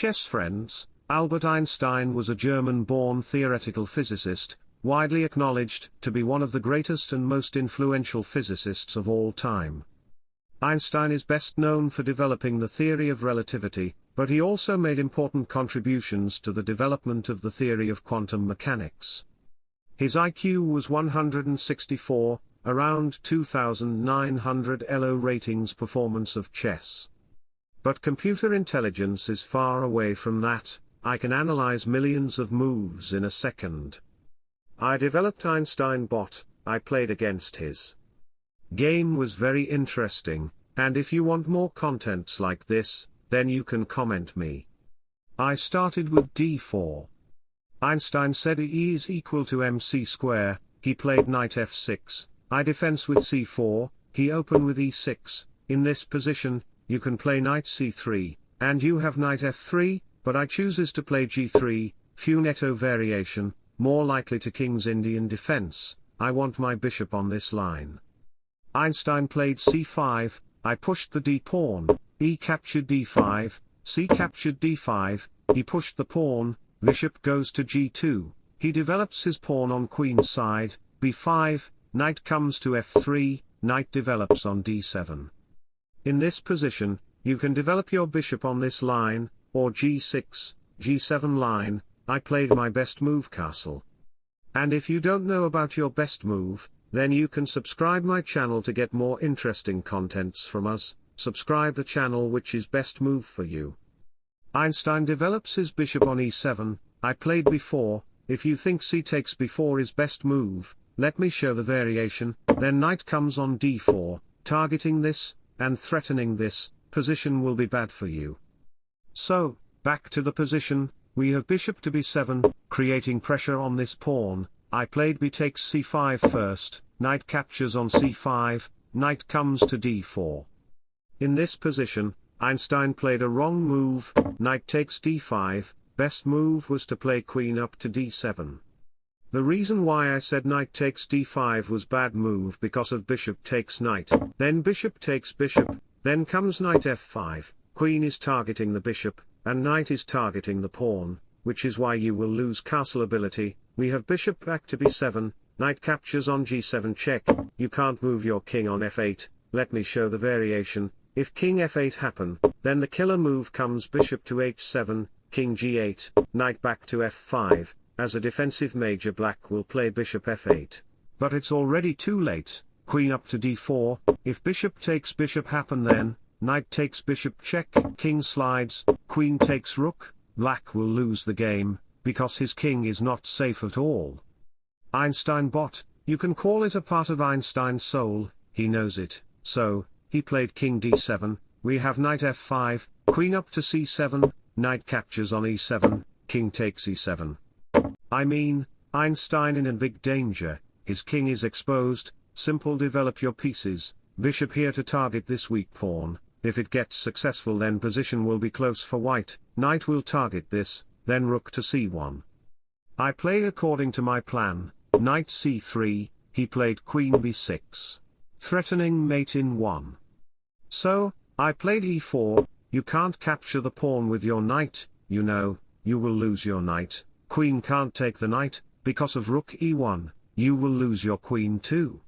chess friends, Albert Einstein was a German-born theoretical physicist, widely acknowledged to be one of the greatest and most influential physicists of all time. Einstein is best known for developing the theory of relativity, but he also made important contributions to the development of the theory of quantum mechanics. His IQ was 164, around 2900 ELO ratings performance of chess. But computer intelligence is far away from that, I can analyze millions of moves in a second. I developed Einstein Bot, I played against his. Game was very interesting, and if you want more contents like this, then you can comment me. I started with d4. Einstein said E is equal to mc square, he played knight f6, I defense with c4, he open with e6, in this position, you can play knight c3, and you have knight f3, but I chooses to play g3, fianchetto variation, more likely to king's Indian defense, I want my bishop on this line. Einstein played c5, I pushed the d-pawn, e captured d5, c captured d5, he pushed the pawn, bishop goes to g2, he develops his pawn on queen's side, b5, knight comes to f3, knight develops on d7. In this position, you can develop your bishop on this line, or g6, g7 line, I played my best move castle. And if you don't know about your best move, then you can subscribe my channel to get more interesting contents from us, subscribe the channel which is best move for you. Einstein develops his bishop on e7, I played before, if you think c takes b4 is best move, let me show the variation, then knight comes on d4, targeting this, and threatening this, position will be bad for you. So, back to the position, we have bishop to b7, creating pressure on this pawn, I played b takes c5 first, knight captures on c5, knight comes to d4. In this position, Einstein played a wrong move, knight takes d5, best move was to play queen up to d7. The reason why I said knight takes d5 was bad move because of bishop takes knight, then bishop takes bishop, then comes knight f5, queen is targeting the bishop, and knight is targeting the pawn, which is why you will lose castle ability, we have bishop back to b7, knight captures on g7 check, you can't move your king on f8, let me show the variation, if king f8 happen, then the killer move comes bishop to h7, king g8, knight back to f5, as a defensive major black will play bishop f8. But it's already too late, queen up to d4, if bishop takes bishop happen then, knight takes bishop check, king slides, queen takes rook, black will lose the game, because his king is not safe at all. Einstein bot, you can call it a part of Einstein's soul, he knows it, so, he played king d7, we have knight f5, queen up to c7, knight captures on e7, king takes e7. I mean, Einstein in a big danger, his king is exposed, simple develop your pieces, bishop here to target this weak pawn, if it gets successful then position will be close for white, knight will target this, then rook to c1. I played according to my plan, knight c3, he played queen b6. Threatening mate in 1. So, I played e4, you can't capture the pawn with your knight, you know, you will lose your knight, queen can't take the knight, because of rook e1, you will lose your queen too.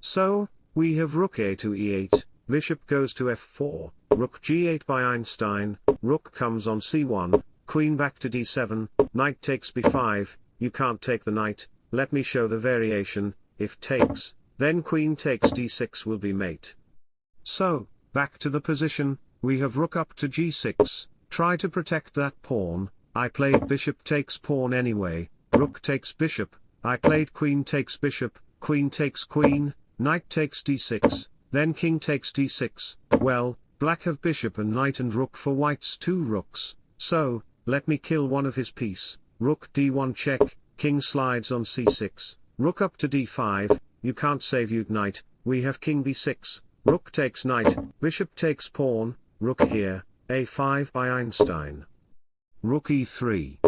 So, we have rook a to e8, Bishop goes to f4, rook g8 by Einstein, rook comes on c1, queen back to d7, knight takes b5, you can't take the knight, let me show the variation, if takes, then queen takes d6 will be mate. So, back to the position, we have rook up to g6, try to protect that pawn, I played bishop takes pawn anyway, rook takes bishop, I played queen takes bishop, queen takes queen, knight takes d6, then king takes d6, well, black have bishop and knight and rook for white's two rooks, so, let me kill one of his piece, rook d1 check, king slides on c6, rook up to d5, you can't save you knight, we have king b6, rook takes knight, bishop takes pawn, rook here, a5 by Einstein. Rook e3.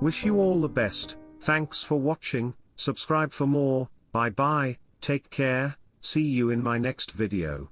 Wish you all the best, thanks for watching, subscribe for more, bye bye, take care, see you in my next video.